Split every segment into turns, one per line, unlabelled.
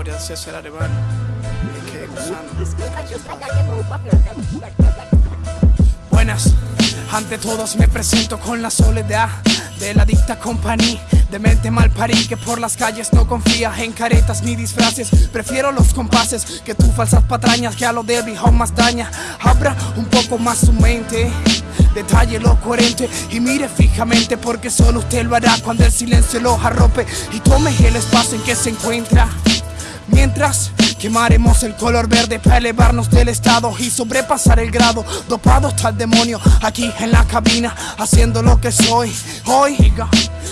memoria de que. Buenas, ante todos me presento con la soledad de la dicta compañía de mente mal parí que por las calles no confía en caretas ni disfraces. Prefiero los compases que tus falsas patrañas que a lo débil aún más daña. Abra un poco más su mente. Detalle lo coherente y mire fijamente porque solo usted lo hará cuando el silencio lo arrope y tome el espacio en que se encuentra Mientras quemaremos el color verde para elevarnos del estado y sobrepasar el grado Dopado está el demonio aquí en la cabina haciendo lo que soy. Hoy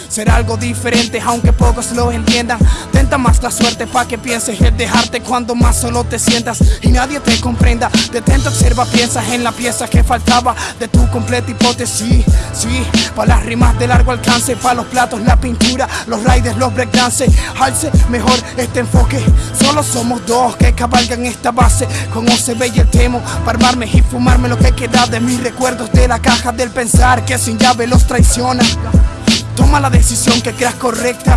Será algo diferente aunque pocos lo entiendan. Tenta más la suerte pa' que pienses en dejarte cuando más solo te sientas Y nadie te comprenda. Detente, observa, piensa en la pieza que faltaba De tu completa hipótesis. Sí, pa' las rimas de largo alcance Pa' los platos, la pintura, los riders, los breakdances. Alce mejor este enfoque. Solo somos dos que cabalgan esta base. Con y el temo Para armarme y fumarme lo que queda de mis recuerdos De la caja del pensar que sin llave los traiciona Toma la decisión que creas correcta.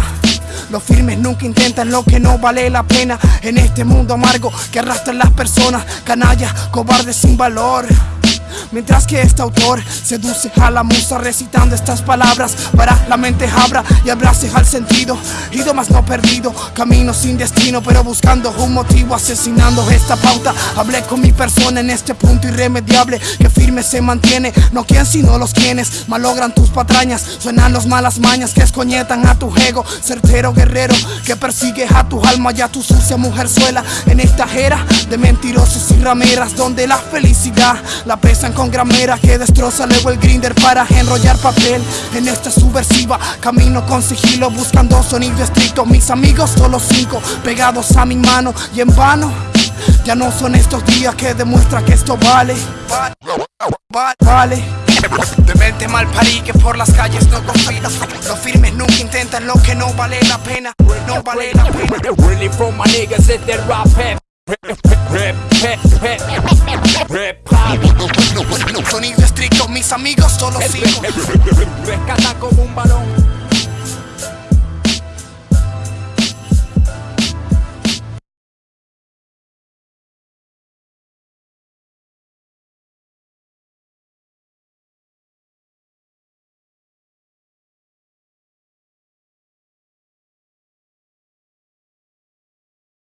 Los firmes nunca intentan lo que no vale la pena. En este mundo amargo que arrastran las personas Canallas, cobardes sin valor Mientras que este autor seduce a la musa recitando estas palabras Para la mente abra y abrace al sentido Ido no perdido, camino sin destino Pero buscando un motivo, asesinando esta pauta. Hablé con mi persona en este punto irremediable Que firme se mantiene, no quien sino los quienes Malogran tus patrañas, suenan los malas mañas Que escoñetan a tu ego, certero guerrero Que persigue a tu alma y a tu sucia mujerzuela. En esta era de mentirosos y rameras Donde la felicidad la pesan con gramera que destroza luego el grinder para enrollar papel En esta subversiva. Camino con sigilo buscando sonido estricto. Mis amigos solo cinco pegados a mi mano y en vano Ya no son estos días que demuestra que esto vale. Vale de mente mal parí que por las calles no confío. Los firmes nunca intentan lo que no vale la pena. No vale la pena.
Really from my niggas at that rap Rap,
Sonido estricto, mis amigos solo cinco
Rescata como un balón